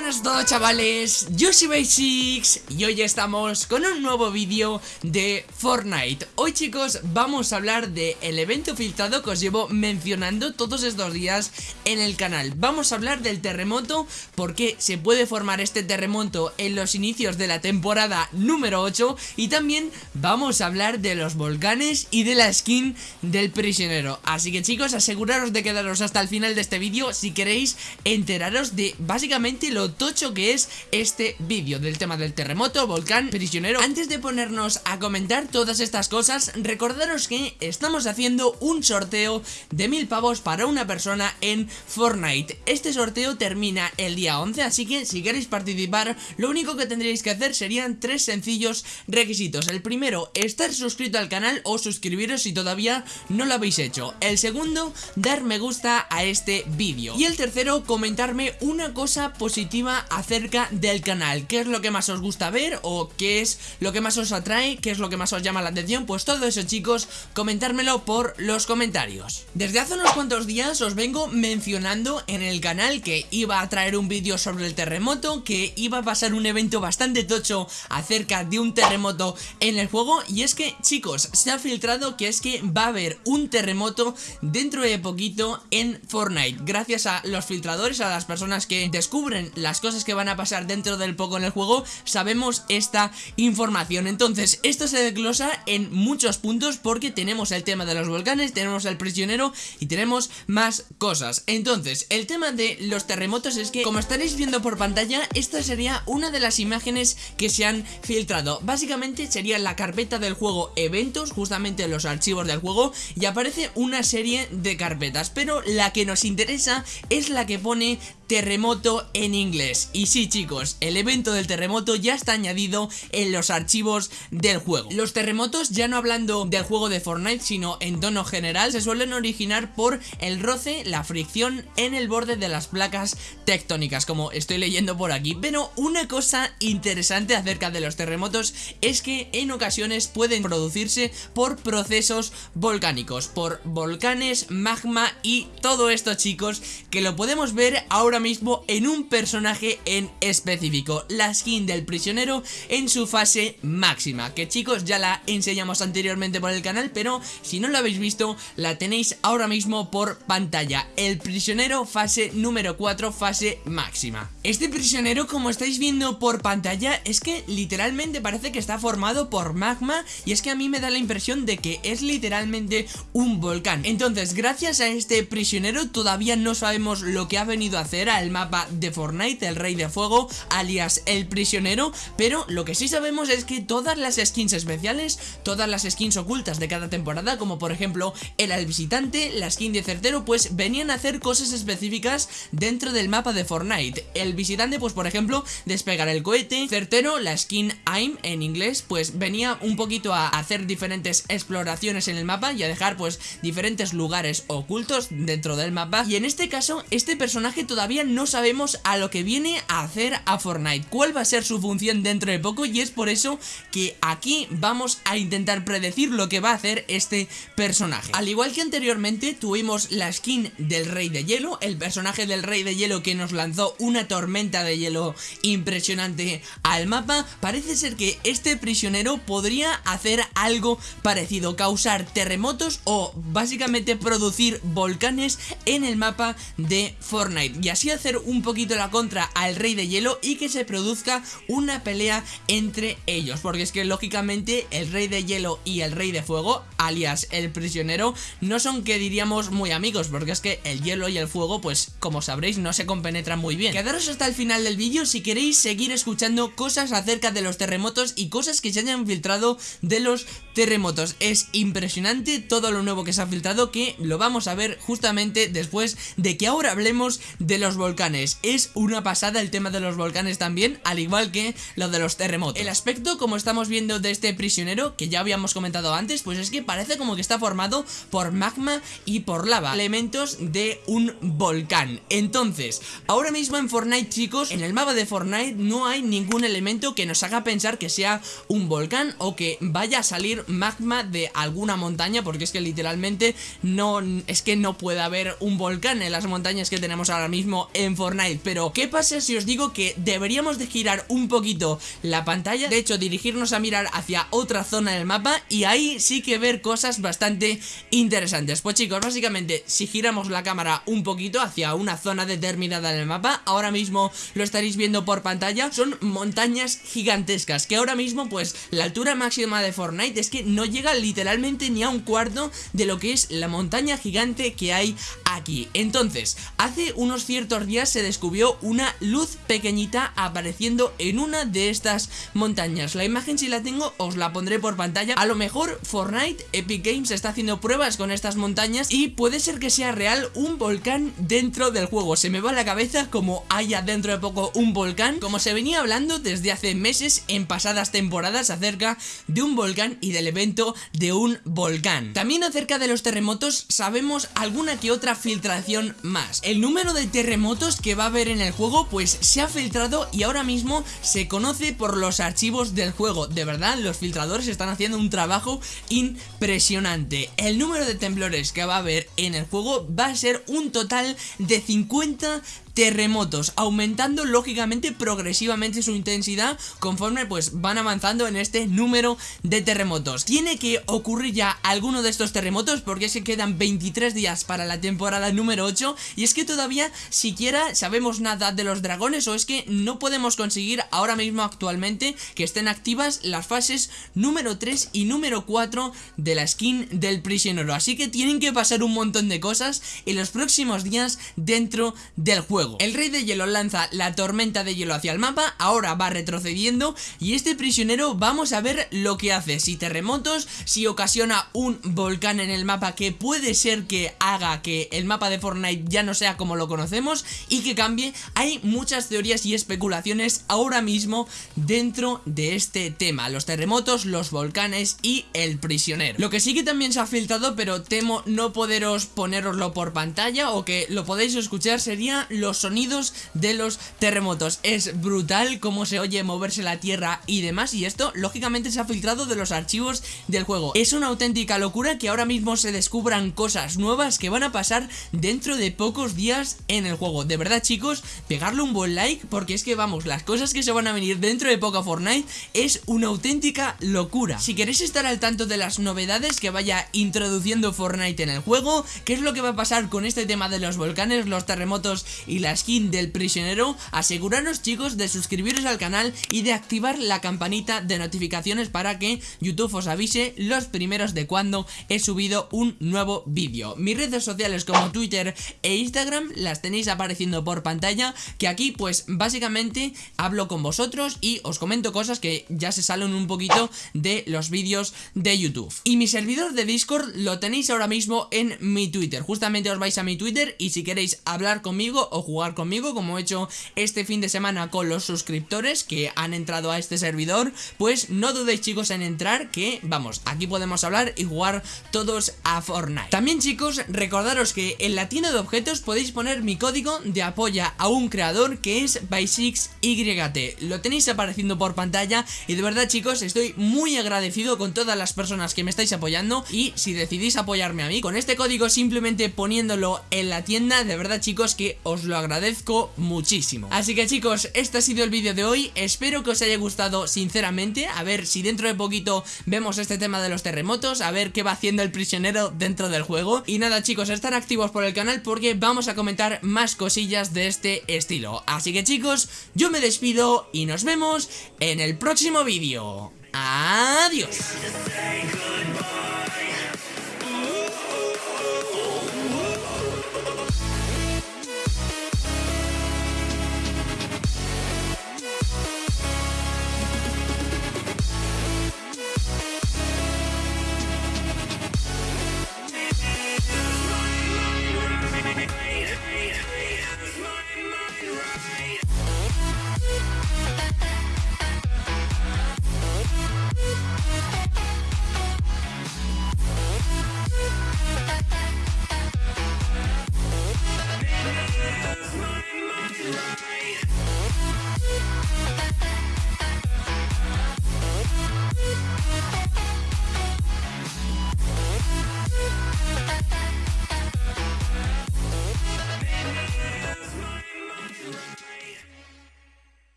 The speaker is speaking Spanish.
buenas a todos chavales, yo soy Basics y hoy estamos con un nuevo vídeo de Fortnite. Hoy chicos vamos a hablar del el evento filtrado que os llevo mencionando todos estos días en el canal. Vamos a hablar del terremoto, porque se puede formar este terremoto en los inicios de la temporada número 8 Y también vamos a hablar de los volcanes y de la skin del prisionero. Así que chicos aseguraros de quedaros hasta el final de este vídeo si queréis enteraros de básicamente lo tocho que es este vídeo del tema del terremoto, volcán, prisionero. Antes de ponernos a comentar todas estas cosas, recordaros que estamos haciendo un sorteo de mil pavos para una persona en Fortnite. Este sorteo termina el día 11, así que si queréis participar, lo único que tendréis que hacer serían tres sencillos requisitos. El primero, estar suscrito al canal o suscribiros si todavía no lo habéis hecho. El segundo, dar me gusta a este vídeo. Y el tercero, comentarme una cosa positiva acerca del canal ¿Qué es lo que más os gusta ver? ¿O qué es lo que más os atrae? ¿Qué es lo que más os llama la atención? Pues todo eso chicos, comentármelo por los comentarios Desde hace unos cuantos días os vengo mencionando en el canal que iba a traer un vídeo sobre el terremoto Que iba a pasar un evento bastante tocho acerca de un terremoto en el juego Y es que chicos, se ha filtrado que es que va a haber un terremoto dentro de poquito en Fortnite Gracias a los filtradores, a las personas que descubren las cosas que van a pasar dentro del poco en el juego, sabemos esta información. Entonces, esto se desglosa en muchos puntos porque tenemos el tema de los volcanes, tenemos el prisionero y tenemos más cosas. Entonces, el tema de los terremotos es que, como estaréis viendo por pantalla, esta sería una de las imágenes que se han filtrado. Básicamente sería la carpeta del juego eventos, justamente los archivos del juego, y aparece una serie de carpetas, pero la que nos interesa es la que pone terremoto en inglés. Y sí chicos, el evento del terremoto ya está añadido en los archivos del juego. Los terremotos, ya no hablando del juego de Fortnite, sino en tono general, se suelen originar por el roce, la fricción en el borde de las placas tectónicas, como estoy leyendo por aquí. Pero una cosa interesante acerca de los terremotos es que en ocasiones pueden producirse por procesos volcánicos, por volcanes, magma y todo esto chicos, que lo podemos ver ahora mismo en un personaje en específico, la skin del prisionero en su fase máxima, que chicos ya la enseñamos anteriormente por el canal, pero si no la habéis visto, la tenéis ahora mismo por pantalla, el prisionero fase número 4, fase máxima. Este prisionero, como estáis viendo por pantalla, es que literalmente parece que está formado por magma y es que a mí me da la impresión de que es literalmente un volcán. Entonces, gracias a este prisionero todavía no sabemos lo que ha venido a hacer el mapa de Fortnite, el Rey de Fuego, alias el prisionero, pero lo que sí sabemos es que todas las skins especiales, todas las skins ocultas de cada temporada, como por ejemplo el al visitante, la skin de certero, pues venían a hacer cosas específicas dentro del mapa de Fortnite. El visitante, pues por ejemplo, despegar el cohete, certero, la skin AIM en inglés, pues venía un poquito a hacer diferentes exploraciones en el mapa y a dejar pues diferentes lugares ocultos dentro del mapa. Y en este caso, este personaje todavía no sabemos a lo que viene a hacer a Fortnite, cuál va a ser su función dentro de poco y es por eso que aquí vamos a intentar predecir lo que va a hacer este personaje. Al igual que anteriormente tuvimos la skin del Rey de Hielo, el personaje del Rey de Hielo que nos lanzó una tormenta de hielo impresionante al mapa, parece ser que este prisionero podría hacer algo parecido, causar terremotos o básicamente producir volcanes en el mapa de Fortnite y así hacer un poquito la contra al Rey de Hielo y que se produzca una pelea entre ellos. Porque es que lógicamente el Rey de Hielo y el Rey de Fuego, alias el prisionero, no son que diríamos muy amigos. Porque es que el hielo y el fuego, pues como sabréis, no se compenetran muy bien. Quedaros hasta el final del vídeo si queréis seguir escuchando cosas acerca de los terremotos y cosas que se hayan filtrado de los terremotos. Es impresionante todo lo nuevo que se ha filtrado que lo vamos a ver justamente después de que ahora hablemos de los volcanes. Es una pasada el tema de los volcanes también, al igual que lo de los terremotos. El aspecto, como estamos viendo de este prisionero, que ya habíamos comentado antes, pues es que parece como que está formado por magma y por lava, elementos de un volcán. Entonces, ahora mismo en Fortnite, chicos, en el mapa de Fortnite no hay ningún elemento que nos haga pensar que sea un volcán o que vaya a salir magma de alguna montaña, porque es que literalmente no, es que no puede haber un volcán en las montañas que tenemos ahora mismo en Fortnite Pero ¿qué ¿Qué pasa si os digo que deberíamos de girar un poquito la pantalla? De hecho, dirigirnos a mirar hacia otra zona del mapa y ahí sí que ver cosas bastante interesantes. Pues chicos, básicamente, si giramos la cámara un poquito hacia una zona determinada del mapa, ahora mismo lo estaréis viendo por pantalla, son montañas gigantescas, que ahora mismo pues la altura máxima de Fortnite es que no llega literalmente ni a un cuarto de lo que es la montaña gigante que hay aquí. Entonces, hace unos ciertos días se descubrió una luz pequeñita apareciendo en una de estas montañas. La imagen si la tengo os la pondré por pantalla. A lo mejor Fortnite, Epic Games está haciendo pruebas con estas montañas y puede ser que sea real un volcán dentro del juego. Se me va la cabeza como haya dentro de poco un volcán, como se venía hablando desde hace meses en pasadas temporadas acerca de un volcán y del evento de un volcán. También acerca de los terremotos sabemos alguna que otra filtración más. El número de terremotos que va a haber en el juego pues se ha filtrado y ahora mismo se conoce por los archivos del juego. De verdad, los filtradores están haciendo un trabajo impresionante. El número de temblores que va a haber en el juego va a ser un total de 50 terremotos, aumentando lógicamente progresivamente su intensidad conforme pues van avanzando en este número de terremotos. Tiene que ocurrir ya alguno de estos terremotos porque se quedan 23 días para la temporada número 8 y es que todavía siquiera sabemos nada de los dragones o es que no podemos conseguir ahora mismo actualmente que estén activas las fases número 3 y número 4 de la skin del prisionero, así que tienen que pasar un montón de cosas en los próximos días dentro del juego. El rey de hielo lanza la tormenta de hielo hacia el mapa, ahora va retrocediendo y este prisionero vamos a ver lo que hace, si terremotos, si ocasiona un volcán en el mapa que puede ser que haga que el mapa de Fortnite ya no sea como lo conocemos y que cambie, hay muchas teorías y especulaciones ahora mismo dentro de este tema, los terremotos, los volcanes y el prisionero. Lo que sí que también se ha filtrado, pero temo no poderos poneroslo por pantalla o que lo podéis escuchar, sería los sonidos de los terremotos. Es brutal cómo se oye moverse la tierra y demás y esto lógicamente se ha filtrado de los archivos del juego. Es una auténtica locura que ahora mismo se descubran cosas nuevas que van a pasar dentro de pocos días en el juego. De verdad chicos, pegarle un buen like porque es que vamos, las cosas que se van a venir dentro de poco Fortnite es una auténtica locura. Si queréis estar al tanto de las novedades que vaya introduciendo Fortnite en el juego, qué es lo que va a pasar con este tema de los volcanes, los terremotos y la la skin del prisionero, aseguraros chicos de suscribiros al canal y de activar la campanita de notificaciones para que YouTube os avise los primeros de cuando he subido un nuevo vídeo. Mis redes sociales como Twitter e Instagram las tenéis apareciendo por pantalla, que aquí pues básicamente hablo con vosotros y os comento cosas que ya se salen un poquito de los vídeos de YouTube. Y mi servidor de Discord lo tenéis ahora mismo en mi Twitter, justamente os vais a mi Twitter y si queréis hablar conmigo o jugar conmigo como he hecho este fin de semana con los suscriptores que han entrado a este servidor pues no dudéis chicos en entrar que vamos aquí podemos hablar y jugar todos a Fortnite. También chicos recordaros que en la tienda de objetos podéis poner mi código de apoya a un creador que es by6yt lo tenéis apareciendo por pantalla y de verdad chicos estoy muy agradecido con todas las personas que me estáis apoyando y si decidís apoyarme a mí con este código simplemente poniéndolo en la tienda de verdad chicos que os lo agradezco muchísimo. Así que chicos, este ha sido el vídeo de hoy. Espero que os haya gustado sinceramente. A ver si dentro de poquito vemos este tema de los terremotos A ver qué va haciendo el prisionero dentro del juego. Y nada chicos, estar activos por el canal porque vamos a comentar más cosillas de este estilo. Así que chicos, yo me despido y nos vemos en el próximo vídeo. Adiós